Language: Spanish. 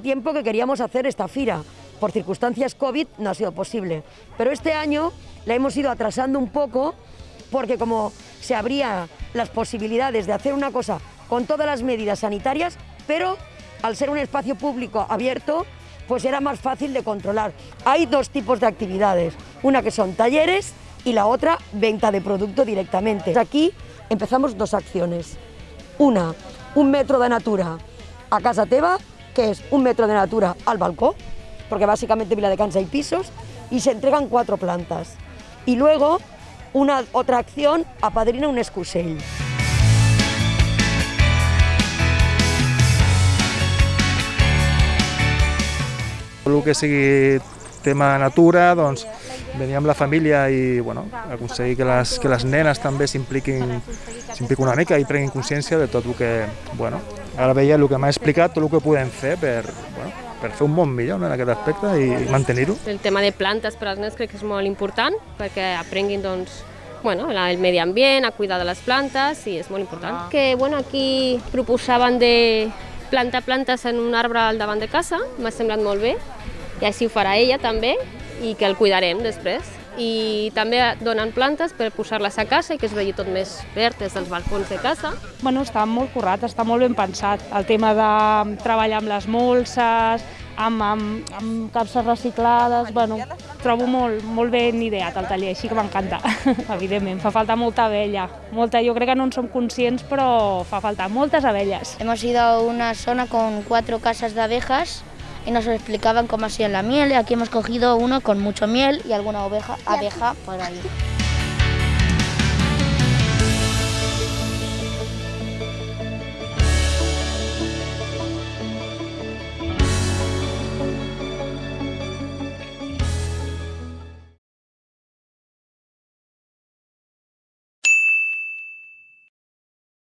Tiempo que queríamos hacer esta fira, por circunstancias COVID no ha sido posible, pero este año la hemos ido atrasando un poco porque como se abría las posibilidades de hacer una cosa con todas las medidas sanitarias, pero al ser un espacio público abierto, pues era más fácil de controlar. Hay dos tipos de actividades, una que son talleres y la otra venta de producto directamente. Aquí empezamos dos acciones. Una, un metro de natura a casa teva, que es un metro de natura al balcón, porque básicamente Vila de Cansa hay pisos, y se entregan cuatro plantas. Y luego, una otra acción, apadrina un excusell. El que sigui tema natura, doncs venir amb la família i bueno, aconseguir que les, que les nenes també s'impliquin una mica i prenguin consciència de tot el que, bueno, ara veia el que m'ha explicat, tot el que podem fer per, bueno, per fer un món millor no, en aquest aspecte i mantenir-ho. El tema de plantes per als nens crec que és molt important perquè aprenguin doncs, bueno, el medi ambient, a cuidar de les plantes i és molt important. Que bueno, aquí proposaven de plantar plantes en un arbre al davant de casa, m'ha semblat molt bé i així ho farà ella també i que el cuidarem després. I també donen plantes per posar-les a casa i que es vegi tot més verd des dels balcons de casa. Bueno, està molt currat, està molt ben pensat. El tema de treballar amb les molses, amb, amb, amb capses reciclades, bueno, trobo molt, molt ben ideat el taller, així que m'encanta, evidentment. Fa falta molta abella, molta, jo crec que no en som conscients, però fa falta moltes abelles. Hemos ido a una zona con cuatro casas de abejas y nos explicaban cómo hacían la miel y aquí hemos cogido uno con mucho miel y alguna oveja, abeja por ahí.